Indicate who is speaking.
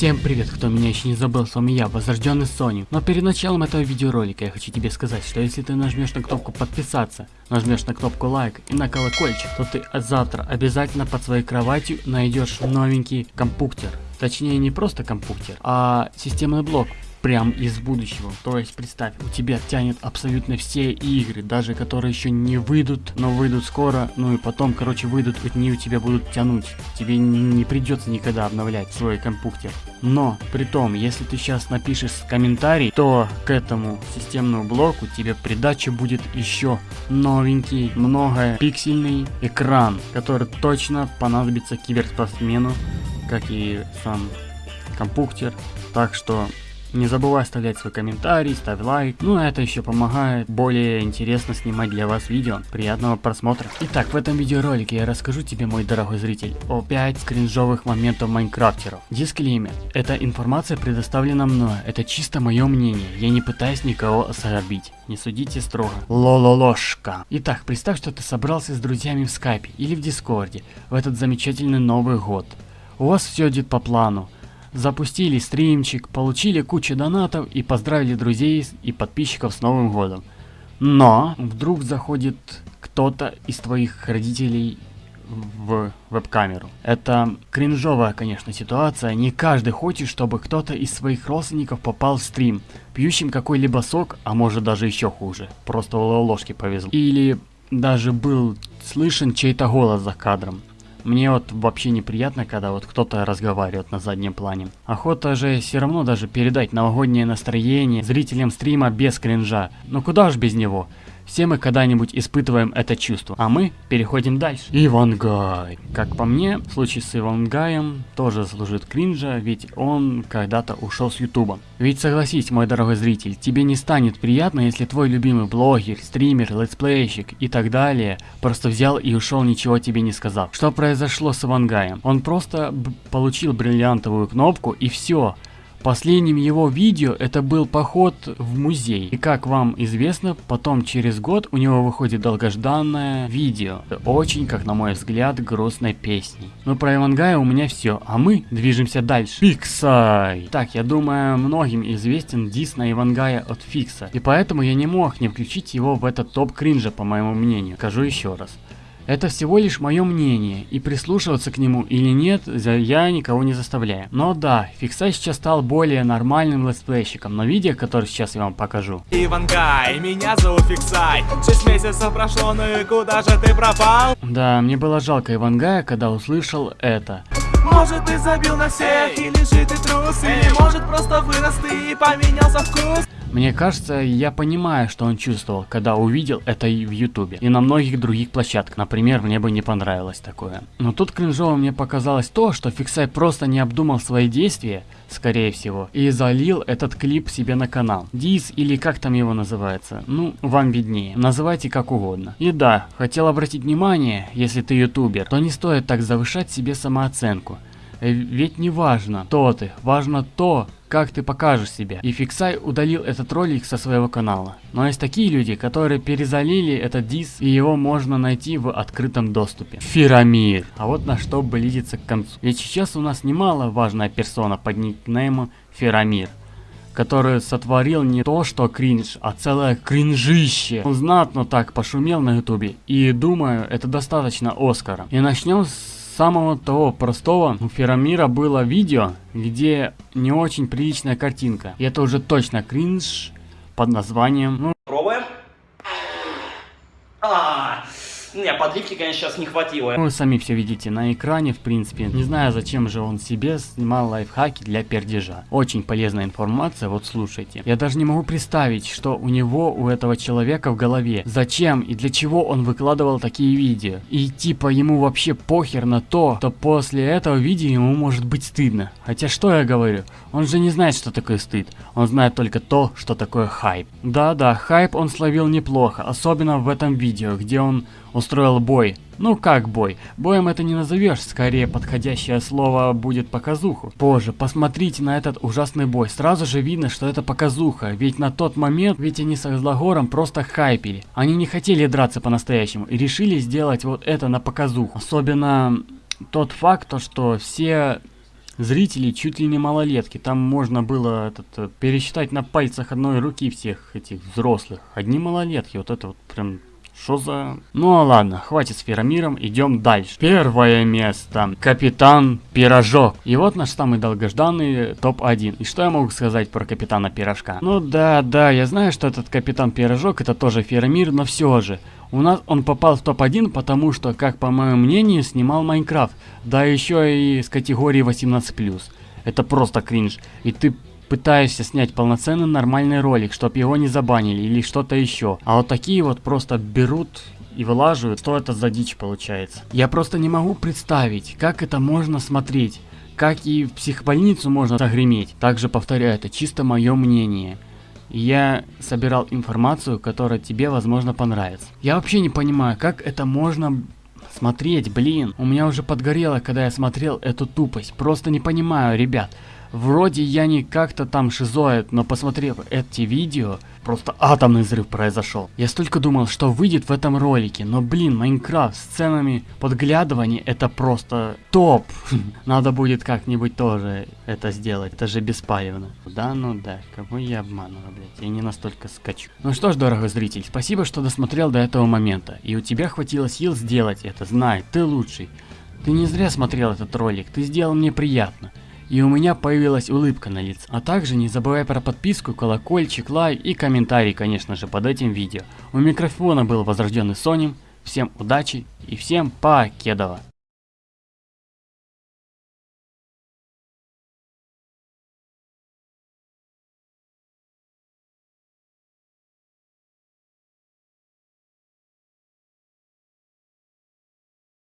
Speaker 1: Всем привет, кто меня еще не забыл, с вами я, возрожденный Sony. Но перед началом этого видеоролика я хочу тебе сказать, что если ты нажмешь на кнопку подписаться, нажмешь на кнопку лайк и на колокольчик, то ты завтра обязательно под своей кроватью найдешь новенький компьютер. Точнее не просто компьютер, а системный блок прям из будущего. То есть представь, у тебя тянет абсолютно все игры, даже которые еще не выйдут, но выйдут скоро, ну и потом, короче, выйдут, они у тебя будут тянуть. Тебе не придется никогда обновлять свой компьютер. Но, при том, если ты сейчас напишешь комментарий, то к этому системному блоку тебе придача будет еще новенький, многопиксельный экран, который точно понадобится киберспортсмену, как и сам компьютер. Так что не забывай оставлять свой комментарий, ставь лайк. Ну а это еще помогает более интересно снимать для вас видео. Приятного просмотра. Итак, в этом видеоролике я расскажу тебе, мой дорогой зритель, о 5 кринжовых моментов майнкрафтеров. Дисклеймер. Эта информация предоставлена мной. Это чисто мое мнение. Я не пытаюсь никого оскорбить. Не судите строго. Лололошка. Итак, представь, что ты собрался с друзьями в скайпе или в дискорде в этот замечательный Новый год. У вас все идет по плану запустили стримчик, получили кучу донатов и поздравили друзей и подписчиков с Новым Годом. Но вдруг заходит кто-то из твоих родителей в веб-камеру. Это кринжовая, конечно, ситуация. Не каждый хочет, чтобы кто-то из своих родственников попал в стрим, пьющим какой-либо сок, а может даже еще хуже. Просто ложки повезло. Или даже был слышен чей-то голос за кадром. Мне вот вообще неприятно, когда вот кто-то разговаривает на заднем плане. Охота же все равно даже передать новогоднее настроение зрителям стрима без кринжа. Но куда ж без него? Все мы когда-нибудь испытываем это чувство, а мы переходим дальше. Ивангай. Как по мне, случай с Ивангаем тоже служит кринжа, ведь он когда-то ушел с ютуба. Ведь согласись, мой дорогой зритель, тебе не станет приятно, если твой любимый блогер, стример, летсплейщик и так далее просто взял и ушел, ничего тебе не сказав. Что произошло с Ивангаем? Он просто получил бриллиантовую кнопку и все. Последним его видео это был поход в музей. И как вам известно, потом через год у него выходит долгожданное видео. Очень, как на мой взгляд, грустной песней. Но про Ивангая у меня все, а мы движемся дальше. Фиксай! Так, я думаю, многим известен дис на Ивангая от Фикса. И поэтому я не мог не включить его в этот топ кринжа, по моему мнению. Скажу еще раз. Это всего лишь мое мнение, и прислушиваться к нему или нет, я никого не заставляю. Но да, Фиксай сейчас стал более нормальным летсплейщиком, но видео, которое сейчас я вам покажу.
Speaker 2: Ивангай, меня зовут Фиксай, 6 месяцев прошло, ну и куда же ты пропал?
Speaker 1: Да, мне было жалко Ивангая, когда услышал это.
Speaker 2: Может ты забил на всех, или же ты трус, или может просто вырос ты и поменялся вкус?
Speaker 1: Мне кажется, я понимаю, что он чувствовал, когда увидел это и в ютубе, и на многих других площадках. Например, мне бы не понравилось такое. Но тут кринжово мне показалось то, что Фиксай просто не обдумал свои действия, скорее всего, и залил этот клип себе на канал. Диз или как там его называется, ну, вам виднее, называйте как угодно. И да, хотел обратить внимание, если ты ютубер, то не стоит так завышать себе самооценку. Э, ведь не важно, кто ты, важно то, как ты покажешь себя. И Фиксай удалил этот ролик со своего канала. Но есть такие люди, которые перезалили этот дис, и его можно найти в открытом доступе. Фирамир. А вот на что близится к концу. Ведь сейчас у нас немало важная персона под никнеймом Фирамир который сотворил не то что кринж, а целое кринжище. Он знатно так пошумел на ютубе, и думаю, это достаточно Оскара. И начнем с самого того простого у Ферамира было видео, где не очень приличная картинка. И это уже точно кринж под названием... Ну...
Speaker 2: Пробуем. А -а -а. Не, подливки, конечно, сейчас не хватило.
Speaker 1: Вы сами все видите на экране, в принципе. Не знаю, зачем же он себе снимал лайфхаки для пердежа. Очень полезная информация, вот слушайте. Я даже не могу представить, что у него, у этого человека в голове. Зачем и для чего он выкладывал такие видео. И типа ему вообще похер на то, что после этого видео ему может быть стыдно. Хотя что я говорю? Он же не знает, что такое стыд. Он знает только то, что такое хайп. Да-да, хайп он словил неплохо, особенно в этом видео, где он устроил бой. Ну как бой? Боем это не назовешь, скорее подходящее слово будет показуху. Позже, посмотрите на этот ужасный бой, сразу же видно, что это показуха, ведь на тот момент, ведь они с Злагором просто хайпили. Они не хотели драться по-настоящему и решили сделать вот это на показуху. Особенно тот факт, то, что все зрителей чуть ли не малолетки. Там можно было этот, э, пересчитать на пальцах одной руки всех этих взрослых. Одни малолетки, вот это вот прям что за... Ну а ладно, хватит с Феромиром, идем дальше. Первое место. Капитан Пирожок. И вот наш самый долгожданный топ-1. И что я могу сказать про Капитана Пирожка? Ну да, да, я знаю, что этот Капитан Пирожок это тоже Феромир, но все же. У нас он попал в топ-1, потому что, как по моему мнению, снимал Майнкрафт. Да еще и с категории 18+. Это просто кринж. И ты пытаешься снять полноценный нормальный ролик, чтобы его не забанили или что-то еще. А вот такие вот просто берут и вылаживают, что это за дичь получается. Я просто не могу представить, как это можно смотреть. Как и в психбольницу можно загреметь. Также повторяю, это чисто мое мнение. Я собирал информацию, которая тебе, возможно, понравится. Я вообще не понимаю, как это можно смотреть, блин. У меня уже подгорело, когда я смотрел эту тупость. Просто не понимаю, ребят. Вроде я не как-то там шизоид, но посмотрев эти видео, просто атомный взрыв произошел. Я столько думал, что выйдет в этом ролике, но блин, Майнкрафт с сценами подглядывания это просто топ. Надо будет как-нибудь тоже это сделать, это же беспалевно. Да, ну да, кого я обманываю, блядь, я не настолько скачу. Ну что ж, дорогой зритель, спасибо, что досмотрел до этого момента. И у тебя хватило сил сделать это, знай, ты лучший. Ты не зря смотрел этот ролик, ты сделал мне приятно и у меня появилась улыбка на лице. А также не забывай про подписку, колокольчик, лайк и комментарий, конечно же, под этим видео. У микрофона был возрожденный Соним. Всем удачи и всем покедова.